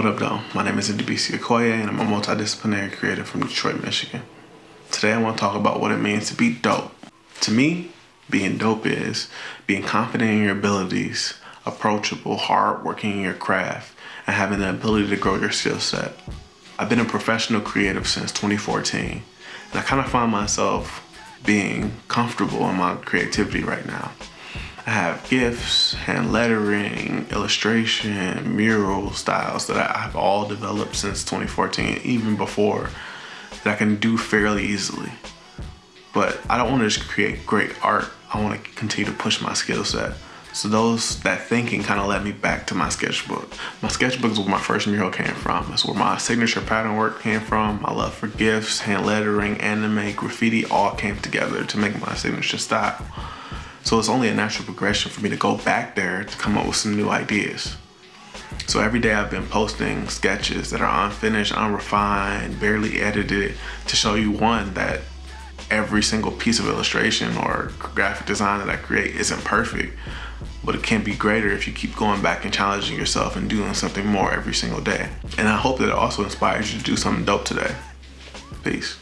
What up though? My name is Ndubisi Okoye and I'm a multidisciplinary creative from Detroit, Michigan. Today I want to talk about what it means to be dope. To me, being dope is being confident in your abilities, approachable, hardworking in your craft, and having the ability to grow your skill set. I've been a professional creative since 2014, and I kind of find myself being comfortable in my creativity right now. I have GIFs, hand lettering, illustration, mural styles that I've all developed since 2014, even before, that I can do fairly easily. But I don't want to just create great art. I want to continue to push my skill set. So those that thinking kind of led me back to my sketchbook. My sketchbook is where my first mural came from. It's where my signature pattern work came from. My love for GIFs, hand lettering, anime, graffiti all came together to make my signature style. So it's only a natural progression for me to go back there to come up with some new ideas. So every day I've been posting sketches that are unfinished, unrefined, barely edited to show you one that every single piece of illustration or graphic design that I create isn't perfect, but it can be greater if you keep going back and challenging yourself and doing something more every single day. And I hope that it also inspires you to do something dope today. Peace.